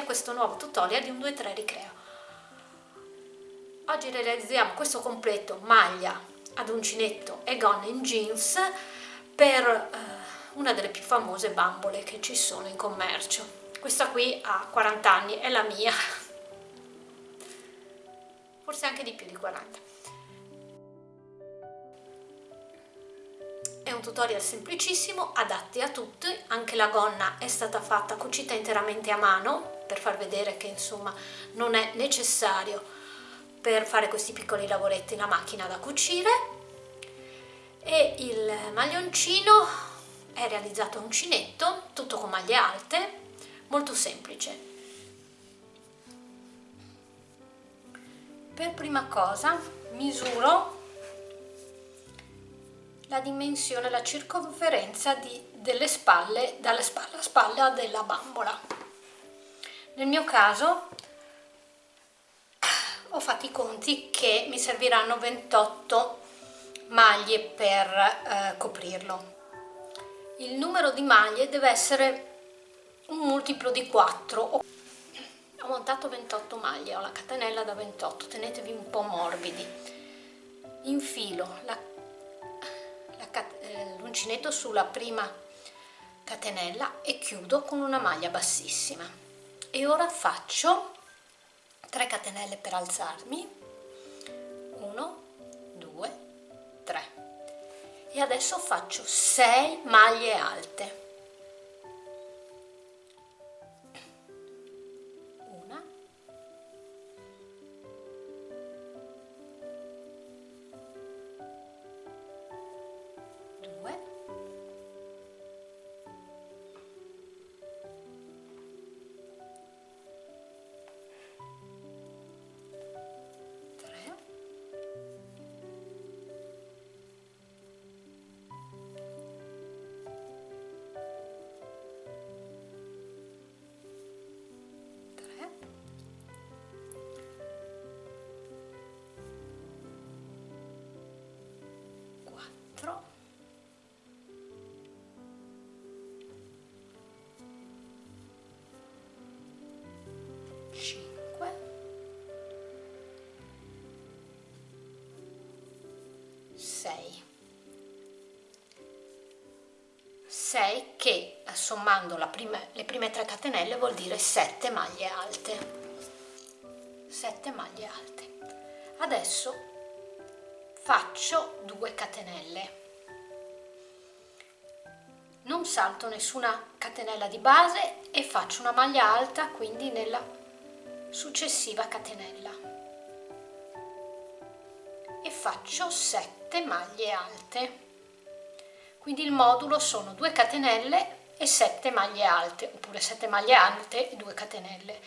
benvenuti a questo nuovo tutorial di un 2-3 ricreo. Oggi realizziamo questo completo maglia ad uncinetto e gonna in jeans per eh, una delle più famose bambole che ci sono in commercio. Questa qui ha 40 anni, è la mia, forse anche di più di 40. È un tutorial semplicissimo, adatti a tutti, anche la gonna è stata fatta cucita interamente a mano per far vedere che insomma non è necessario per fare questi piccoli lavoretti la macchina da cucire e il maglioncino è realizzato a uncinetto, tutto con maglie alte, molto semplice. Per prima cosa misuro la dimensione, la circonferenza di, delle spalle, dalle spalle a spalla della bambola. Nel mio caso ho fatto i conti che mi serviranno 28 maglie per eh, coprirlo. Il numero di maglie deve essere un multiplo di 4. Ho montato 28 maglie, ho la catenella da 28, tenetevi un po' morbidi. Infilo eh, l'uncinetto sulla prima catenella e chiudo con una maglia bassissima e ora faccio 3 catenelle per alzarmi. 1 2 3 e adesso faccio 6 maglie alte 6 che sommando prima, le prime 3 catenelle vuol dire 7 maglie alte. 7 maglie alte. Adesso faccio 2 catenelle. Non salto nessuna catenella di base e faccio una maglia alta quindi nella successiva catenella. E faccio 7 maglie alte quindi il modulo sono 2 catenelle e 7 maglie alte oppure 7 maglie alte e 2 catenelle.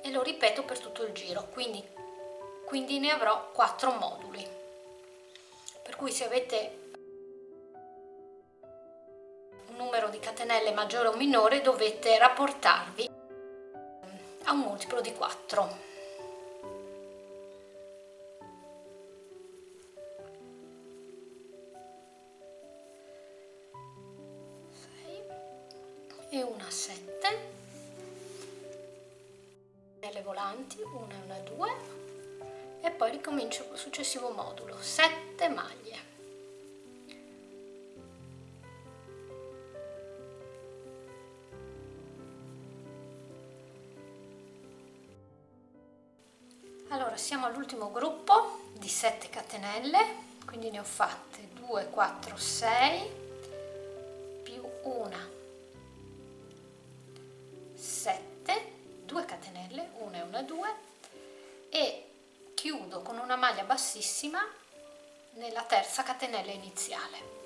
E lo ripeto per tutto il giro quindi, quindi ne avrò 4 moduli. Per cui se avete un numero di catenelle maggiore o minore dovete rapportarvi a un multiplo di 4 e una 7 le volanti, una e una due. E poi ricomincio col successivo modulo, 7 maglie. Allora siamo all'ultimo gruppo di 7 catenelle, quindi ne ho fatte 2, 4, 6 più una bassissima nella terza catenella iniziale.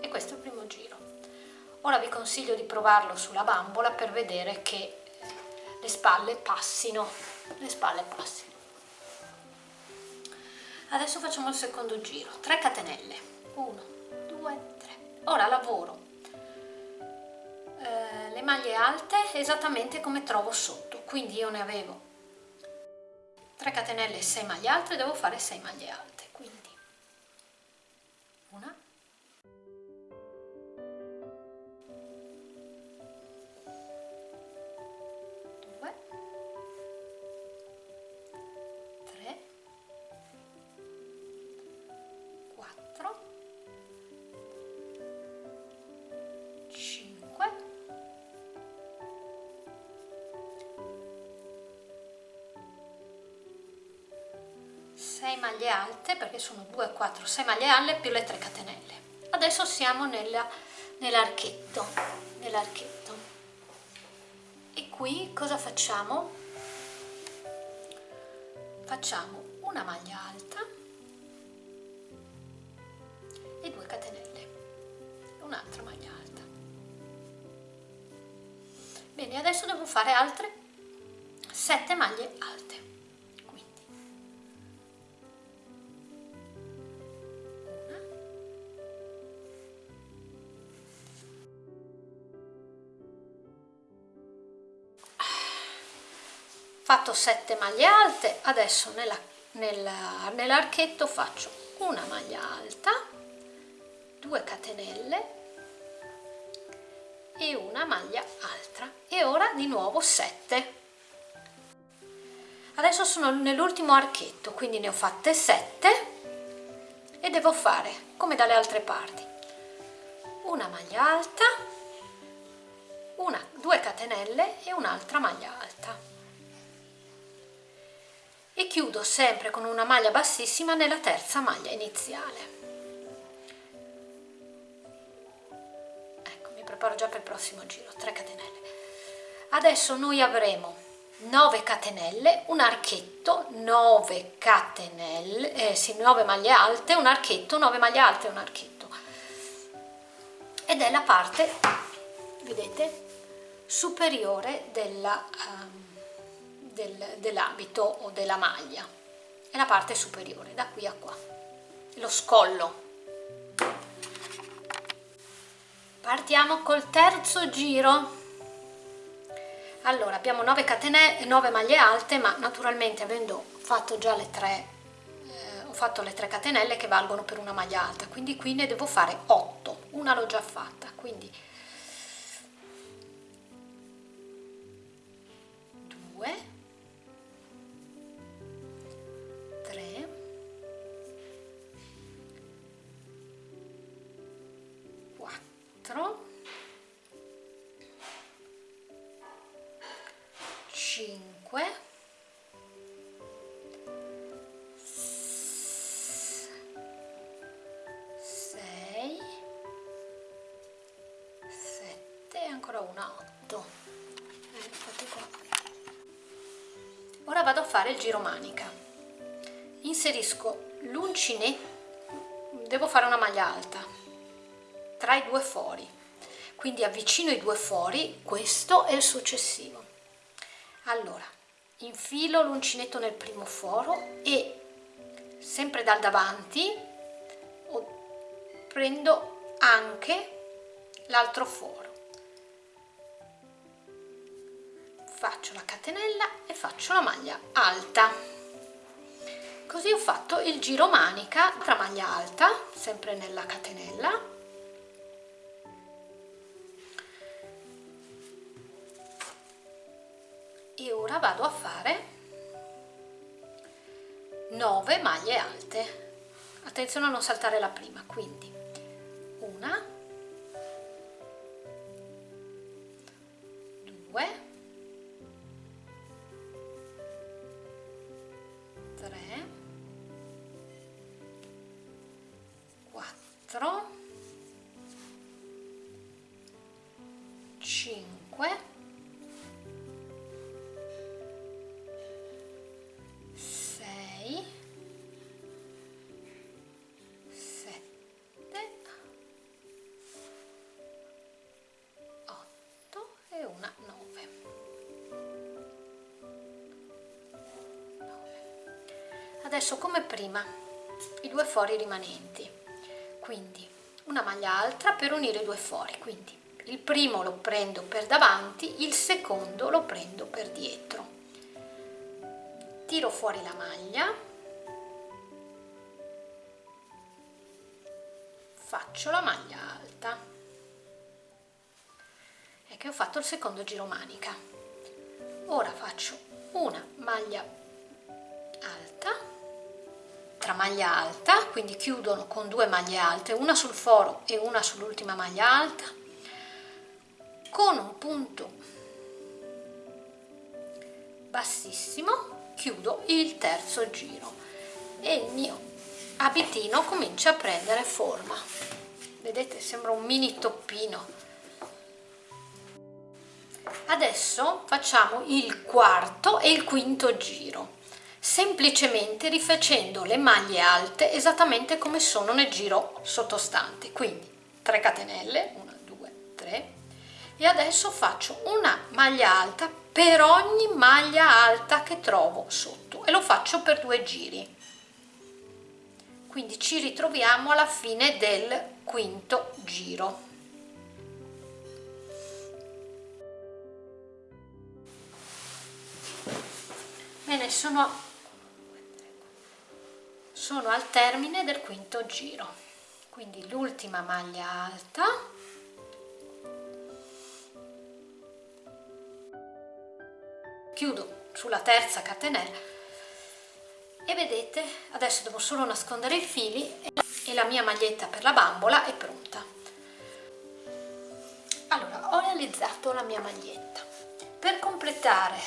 E questo è il primo giro. Ora vi consiglio di provarlo sulla bambola per vedere che le spalle passino. Le spalle passino. Adesso facciamo il secondo giro. 3 catenelle. 1 2 3 ora lavoro eh, le maglie alte esattamente come trovo sotto. Quindi io ne avevo 3 catenelle e 6 maglie alte devo fare 6 maglie alte 6 maglie alte perché sono 2 4 6 maglie alte più le 3 catenelle. Adesso siamo nell'archetto nell'archetto. E qui cosa facciamo? Facciamo una maglia alta e 2 catenelle un'altra maglia alta. Bene adesso devo fare altre 7 maglie fatto 7 maglie alte adesso nell'archetto nell faccio una maglia alta 2 catenelle e una maglia alta e ora di nuovo 7 adesso sono nell'ultimo archetto quindi ne ho fatte 7 e devo fare come dalle altre parti una maglia alta una 2 catenelle e un'altra maglia alta e chiudo sempre con una maglia bassissima nella terza maglia iniziale. Ecco mi preparo già per il prossimo giro. 3 catenelle. Adesso noi avremo 9 catenelle un archetto 9 catenelle eh, sì 9 maglie alte un archetto 9 maglie alte un archetto. Ed è la parte vedete superiore della um, del, dell'abito o della maglia. È la parte superiore da qui a qua. Lo scollo. Partiamo col terzo giro. Allora abbiamo 9 catenelle 9 maglie alte ma naturalmente avendo fatto già le 3 eh, ho fatto le 3 catenelle che valgono per una maglia alta. Quindi qui ne devo fare 8 una l'ho già fatta. Quindi vado a fare il giro manica. Inserisco l'uncinetto devo fare una maglia alta tra i due fori. Quindi avvicino i due fori questo e il successivo. Allora infilo l'uncinetto nel primo foro e sempre dal davanti prendo anche l'altro foro faccio la catenella e faccio la maglia alta. Così ho fatto il giro manica tra maglia alta sempre nella catenella. E ora vado a fare 9 maglie alte. Attenzione a non saltare la prima quindi una due quattro cinque 9 adesso come prima i due fori rimanenti quindi una maglia alta per unire i due fori. Quindi il primo lo prendo per davanti il secondo lo prendo per dietro. Tiro fuori la maglia. Faccio la maglia alta. E che ho fatto il secondo giro manica. Ora faccio una maglia tra maglia alta quindi chiudono con due maglie alte una sul foro e una sull'ultima maglia alta con un punto bassissimo chiudo il terzo giro e il mio abitino comincia a prendere forma. Vedete sembra un mini toppino. Adesso facciamo il quarto e il quinto giro semplicemente rifacendo le maglie alte esattamente come sono nel giro sottostante. Quindi 3 catenelle 1 2 3 e adesso faccio una maglia alta per ogni maglia alta che trovo sotto. E lo faccio per due giri. Quindi ci ritroviamo alla fine del quinto giro. Bene sono sono al termine del quinto giro. Quindi l'ultima maglia alta. Chiudo sulla terza catenella e vedete adesso devo solo nascondere i fili e la mia maglietta per la bambola è pronta. Allora ho realizzato la mia maglietta. Per completare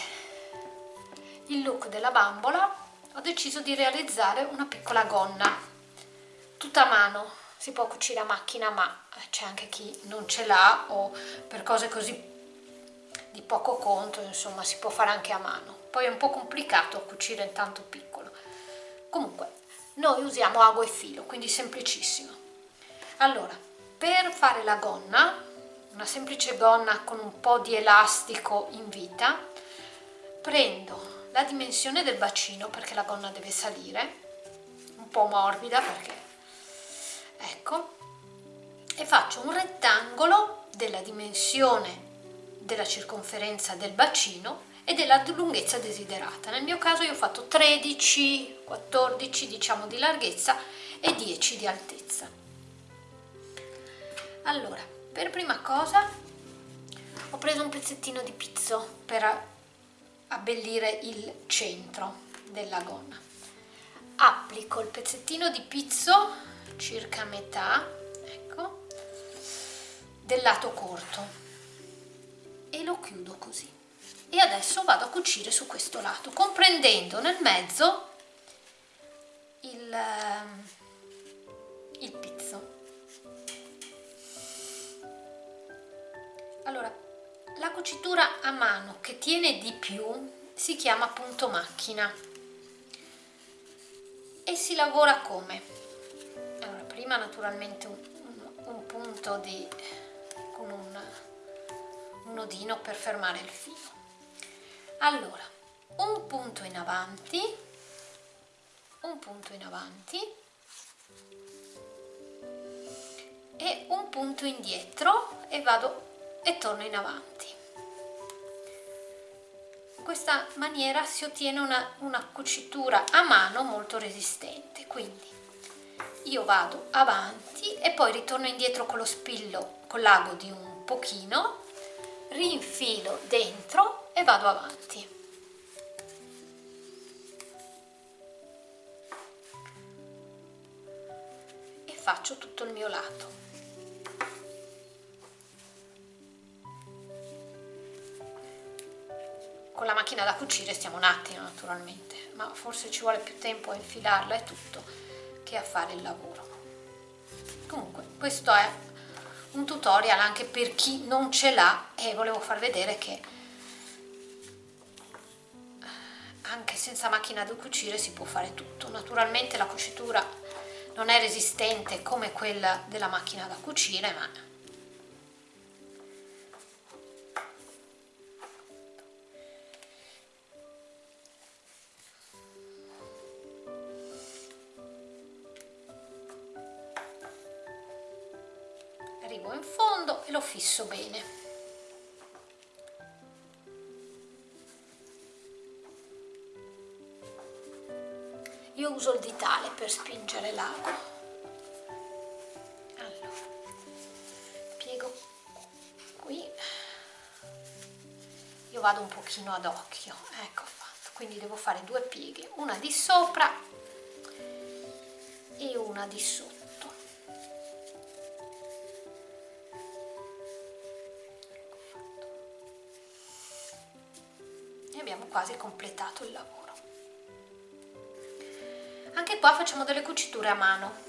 il look della bambola ho deciso di realizzare una piccola gonna. Tutta a mano. Si può cucire a macchina ma c'è anche chi non ce l'ha o per cose così di poco conto insomma si può fare anche a mano. Poi è un po' complicato cucire in tanto piccolo. Comunque noi usiamo ago e filo quindi semplicissimo. Allora per fare la gonna una semplice gonna con un po' di elastico in vita prendo la dimensione del bacino perché la gonna deve salire un po' morbida perché ecco e faccio un rettangolo della dimensione della circonferenza del bacino e della lunghezza desiderata. Nel mio caso io ho fatto 13, 14 diciamo di larghezza e 10 di altezza. Allora, per prima cosa ho preso un pezzettino di pizzo per abbellire il centro della gonna. Applico il pezzettino di pizzo circa metà, ecco, del lato corto e lo chiudo così e adesso vado a cucire su questo lato comprendendo nel mezzo il, cucitura a mano che tiene di più si chiama punto macchina. E si lavora come? Allora prima naturalmente un, un, un punto di con un, un nodino per fermare il filo. Allora un punto in avanti un punto in avanti e un punto indietro e vado e torno in avanti questa maniera si ottiene una, una cucitura a mano molto resistente quindi io vado avanti e poi ritorno indietro con lo spillo con l'ago di un pochino rinfilo dentro e vado avanti. E faccio tutto il mio lato la macchina da cucire stiamo un attimo naturalmente. Ma forse ci vuole più tempo a infilarla e tutto che a fare il lavoro. Comunque questo è un tutorial anche per chi non ce l'ha e volevo far vedere che anche senza macchina da cucire si può fare tutto. Naturalmente la cucitura non è resistente come quella della macchina da cucire ma per spingere l'ago allora piego qui. Io vado un pochino ad occhio. Ecco fatto. Quindi devo fare due pieghe una di sopra e una di sotto. Ecco e abbiamo quasi completato il lavoro e poi facciamo delle cuciture a mano.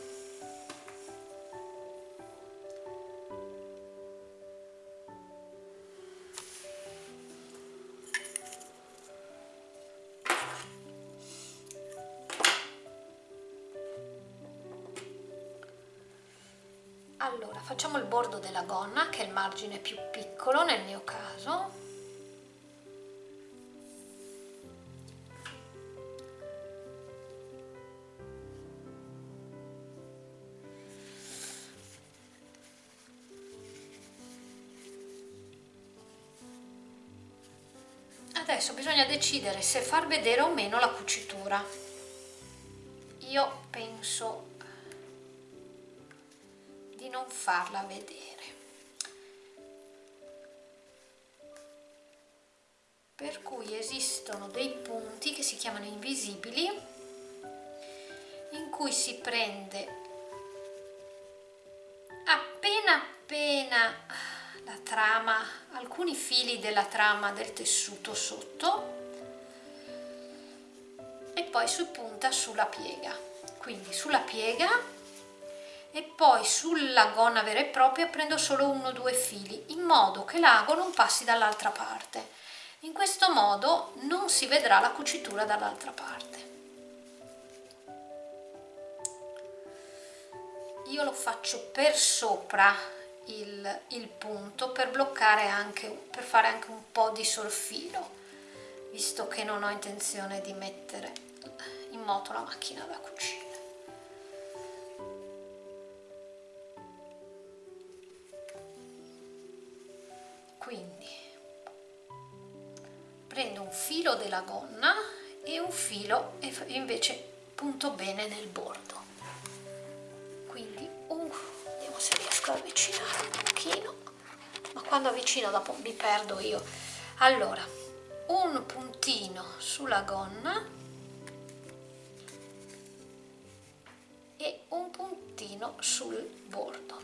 Allora facciamo il bordo della gonna che è il margine più piccolo nel mio caso adesso bisogna decidere se far vedere o meno la cucitura. Io penso di non farla vedere. Per cui esistono dei punti che si chiamano invisibili in cui si prende appena appena la trama alcuni fili della trama del tessuto sotto e poi si punta sulla piega. Quindi sulla piega e poi sulla gonna vera e propria prendo solo uno o due fili in modo che l'ago non passi dall'altra parte. In questo modo non si vedrà la cucitura dall'altra parte. Io lo faccio per sopra il, il punto per bloccare anche per fare anche un po' di sorfilo visto che non ho intenzione di mettere in moto la macchina da cucire. Quindi prendo un filo della gonna e un filo e invece punto bene nel bordo. Quindi riesco ad avvicinare un pochino ma quando avvicino dopo mi perdo io. Allora un puntino sulla gonna e un puntino sul bordo.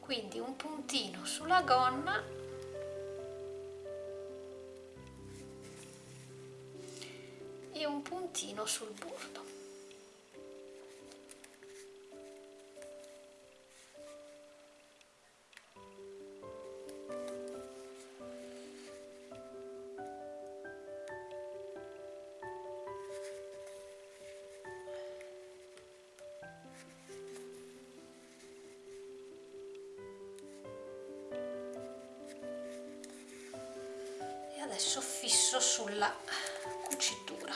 Quindi un puntino sulla gonna e un puntino sul bordo adesso fisso sulla cucitura.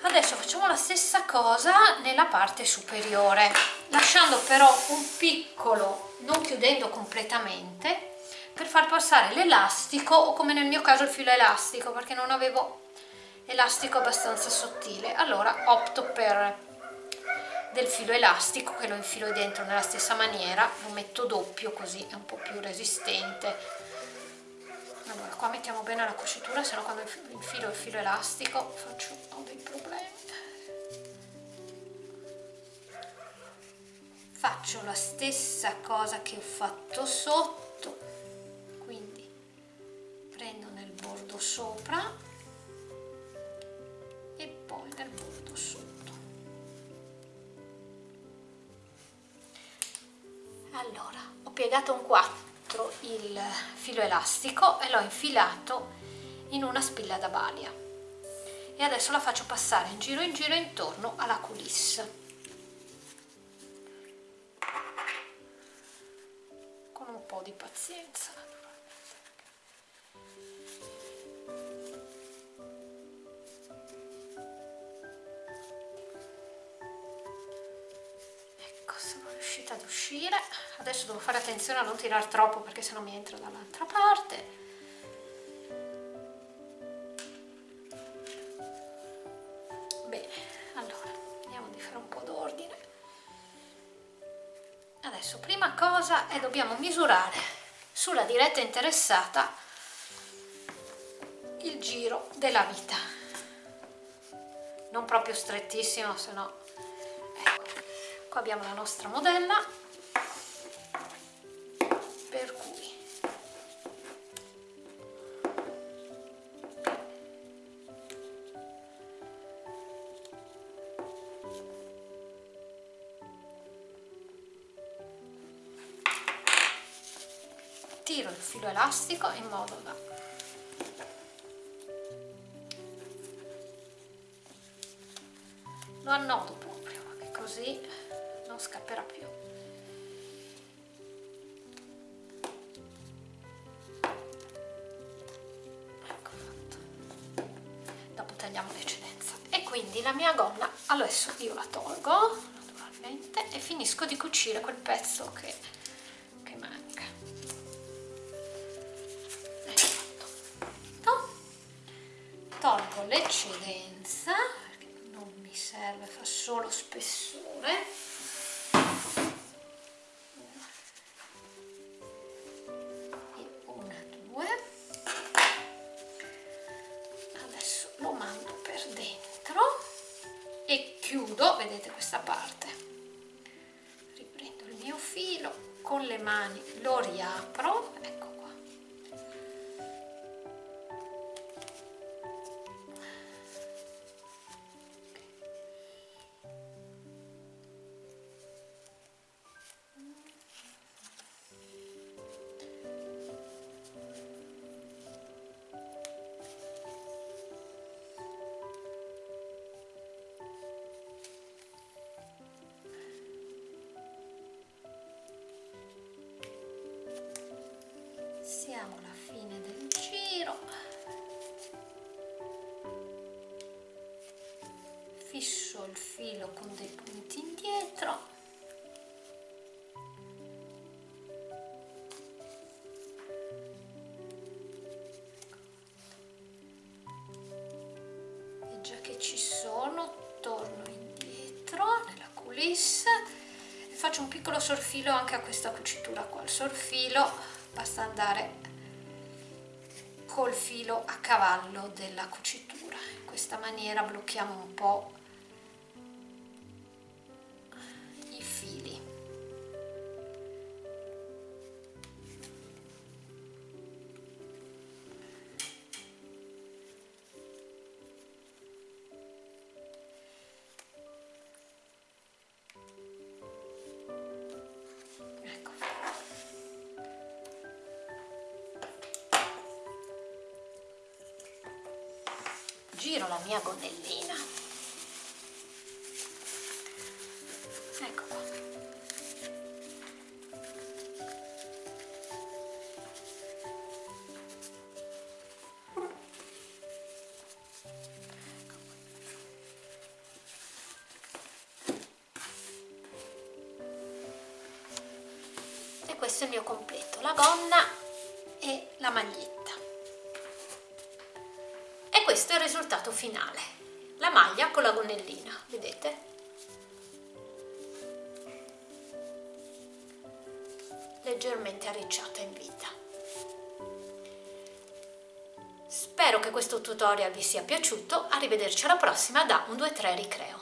Adesso facciamo la stessa cosa nella parte superiore lasciando però un piccolo non chiudendo completamente per far passare l'elastico o come nel mio caso il filo elastico perché non avevo elastico abbastanza sottile. Allora opto per del filo elastico che lo infilo dentro nella stessa maniera lo metto doppio così è un po' più resistente. Allora qua mettiamo bene la cucitura se no quando infilo il filo elastico faccio ho dei problemi. Faccio la stessa cosa che ho fatto sotto quindi prendo nel bordo sopra 4 il filo elastico e l'ho infilato in una spilla da balia. E adesso la faccio passare in giro in giro intorno alla coulisse sono riuscita ad uscire. Adesso devo fare attenzione a non tirare troppo perché sennò mi entra dall'altra parte. Bene allora vediamo di fare un po' d'ordine. Adesso prima cosa è dobbiamo misurare sulla diretta interessata il giro della vita. Non proprio strettissimo se no qua abbiamo la nostra modella. Per cui. Tiro il filo elastico in modo da lo annodo proprio così non scapperà più. Ecco fatto. Dopo tagliamo l'eccedenza e quindi la mia gonna adesso io la tolgo naturalmente e finisco di cucire quel pezzo che, manca. Ecco tolgo l'eccedenza questa parte. Riprendo il mio filo, con le mani lo riapro, fisso il filo con dei punti indietro. E già che ci sono torno indietro nella coulisse e faccio un piccolo sorfilo anche a questa cucitura qua. Il sorfilo basta andare col filo a cavallo della cucitura. In questa maniera blocchiamo un po' giro la mia gonnellina. Ecco qua. E questo è il mio completo la gonna e la maglietta questo è il risultato finale. La maglia con la gonnellina vedete? Leggermente arricciata in vita. Spero che questo tutorial vi sia piaciuto. Arrivederci alla prossima da 1 2 3 ricreo